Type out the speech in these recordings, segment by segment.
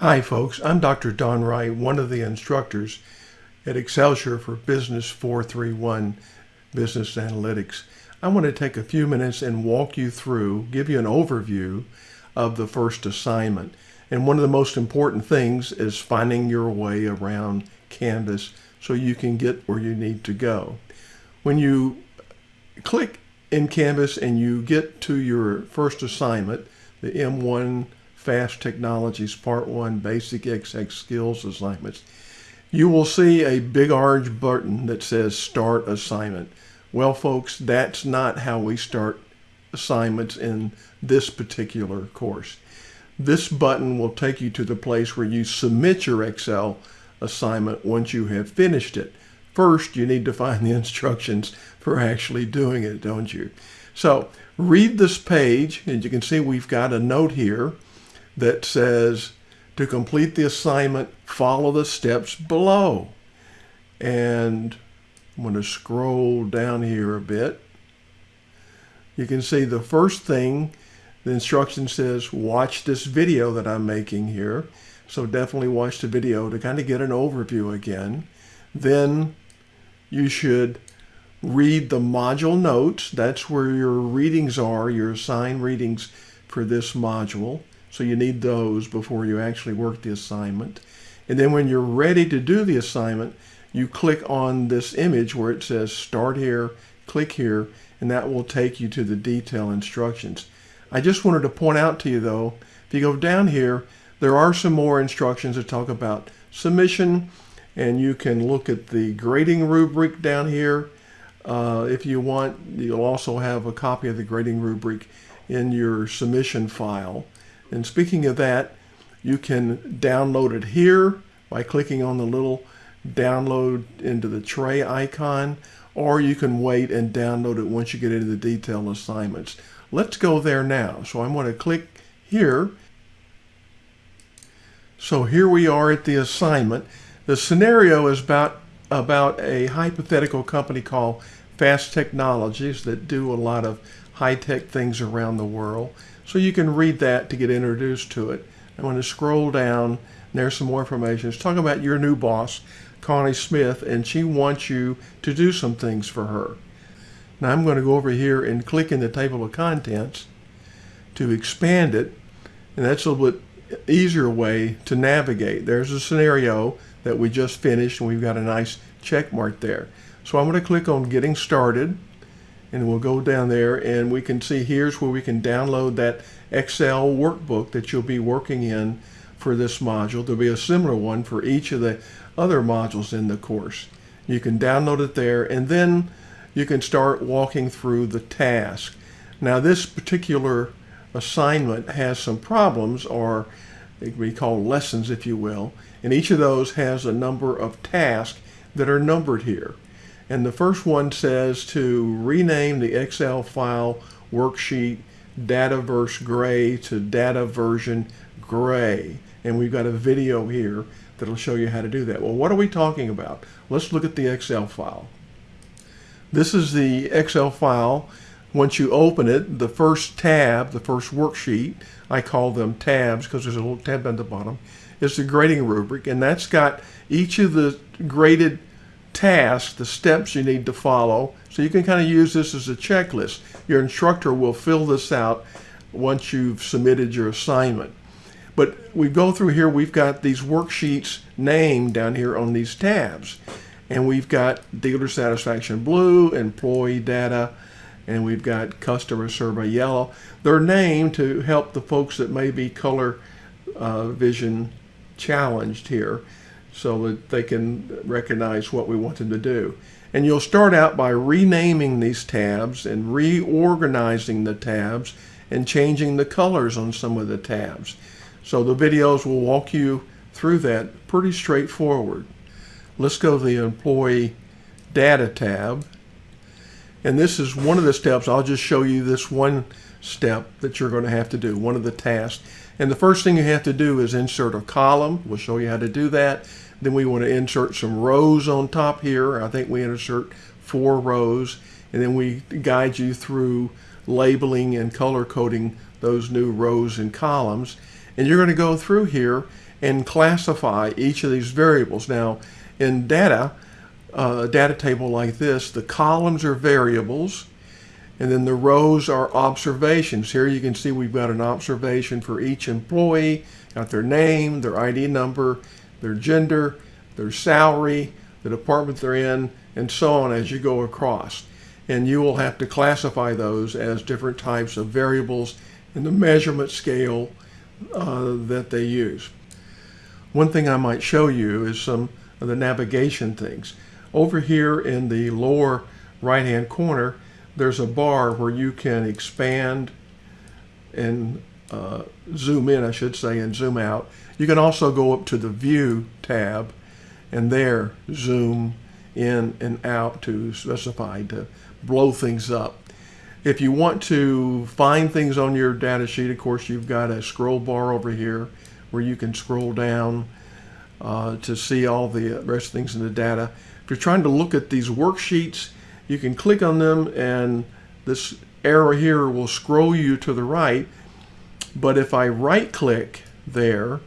Hi folks, I'm Dr. Don Wright, one of the instructors at Excelsior for Business 431 Business Analytics. I want to take a few minutes and walk you through, give you an overview of the first assignment. And one of the most important things is finding your way around Canvas so you can get where you need to go. When you click in Canvas and you get to your first assignment, the M1 Fast Technologies Part 1 Basic Excel Skills Assignments, you will see a big orange button that says Start Assignment. Well, folks, that's not how we start assignments in this particular course. This button will take you to the place where you submit your Excel assignment once you have finished it. First, you need to find the instructions for actually doing it, don't you? So read this page, and you can see we've got a note here that says to complete the assignment, follow the steps below. And I'm going to scroll down here a bit. You can see the first thing, the instruction says, watch this video that I'm making here. So definitely watch the video to kind of get an overview again. Then you should read the module notes. That's where your readings are, your assigned readings for this module. So you need those before you actually work the assignment. And then when you're ready to do the assignment, you click on this image where it says start here, click here, and that will take you to the detail instructions. I just wanted to point out to you though, if you go down here, there are some more instructions that talk about submission, and you can look at the grading rubric down here. Uh, if you want, you'll also have a copy of the grading rubric in your submission file. And speaking of that, you can download it here by clicking on the little download into the tray icon, or you can wait and download it once you get into the detailed assignments. Let's go there now. So I'm going to click here. So here we are at the assignment. The scenario is about, about a hypothetical company called Fast Technologies that do a lot of high-tech things around the world. So you can read that to get introduced to it. I'm going to scroll down. There's some more information. It's talking about your new boss, Connie Smith, and she wants you to do some things for her. Now I'm going to go over here and click in the table of contents to expand it, and that's a little bit easier way to navigate. There's a scenario that we just finished, and we've got a nice check mark there. So I'm going to click on Getting Started, and we'll go down there and we can see here's where we can download that Excel workbook that you'll be working in for this module. There'll be a similar one for each of the other modules in the course. You can download it there and then you can start walking through the task. Now this particular assignment has some problems or can be called lessons if you will and each of those has a number of tasks that are numbered here. And the first one says to rename the Excel file worksheet Dataverse Gray to Data Version Gray. And we've got a video here that'll show you how to do that. Well, what are we talking about? Let's look at the Excel file. This is the Excel file. Once you open it, the first tab, the first worksheet, I call them tabs because there's a little tab at the bottom, is the grading rubric. And that's got each of the graded tasks, the steps you need to follow. So you can kind of use this as a checklist. Your instructor will fill this out once you've submitted your assignment. But we go through here, we've got these worksheets named down here on these tabs. And we've got dealer satisfaction blue, employee data, and we've got customer survey yellow. They're named to help the folks that may be color uh, vision challenged here so that they can recognize what we want them to do. And you'll start out by renaming these tabs and reorganizing the tabs and changing the colors on some of the tabs. So the videos will walk you through that pretty straightforward. Let's go to the employee data tab. And this is one of the steps. I'll just show you this one step that you're going to have to do, one of the tasks. And the first thing you have to do is insert a column. We'll show you how to do that. Then we want to insert some rows on top here. I think we insert four rows. And then we guide you through labeling and color coding those new rows and columns. And you're going to go through here and classify each of these variables. Now, in data, uh, a data table like this, the columns are variables, and then the rows are observations. Here you can see we've got an observation for each employee, got their name, their ID number, their gender, their salary, the department they're in, and so on as you go across. And you will have to classify those as different types of variables in the measurement scale uh, that they use. One thing I might show you is some of the navigation things. Over here in the lower right hand corner, there's a bar where you can expand and uh, zoom in, I should say, and zoom out. You can also go up to the View tab and there zoom in and out to specify to blow things up. If you want to find things on your data sheet, of course, you've got a scroll bar over here where you can scroll down uh, to see all the rest of things in the data. If you're trying to look at these worksheets, you can click on them and this arrow here will scroll you to the right. But if I right click there,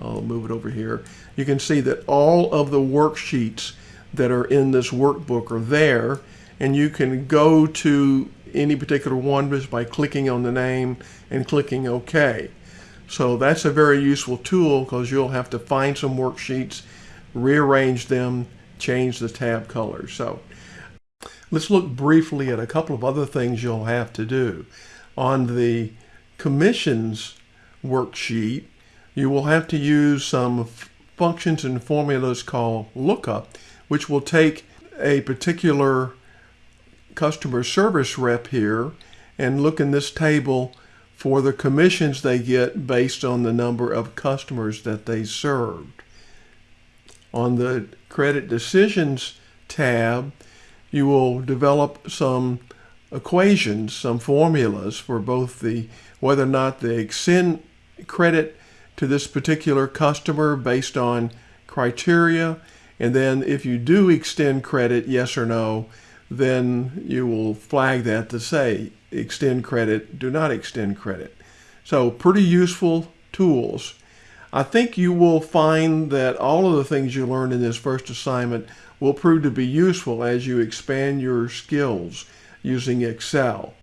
I'll move it over here, you can see that all of the worksheets that are in this workbook are there and you can go to any particular one just by clicking on the name and clicking OK. So that's a very useful tool because you'll have to find some worksheets, rearrange them, change the tab colors. So Let's look briefly at a couple of other things you'll have to do. On the commissions worksheet, you will have to use some functions and formulas called lookup, which will take a particular customer service rep here and look in this table for the commissions they get based on the number of customers that they served. On the credit decisions tab, you will develop some equations, some formulas for both the whether or not they extend credit to this particular customer based on criteria. And then if you do extend credit, yes or no, then you will flag that to say extend credit, do not extend credit. So pretty useful tools. I think you will find that all of the things you learned in this first assignment will prove to be useful as you expand your skills using Excel.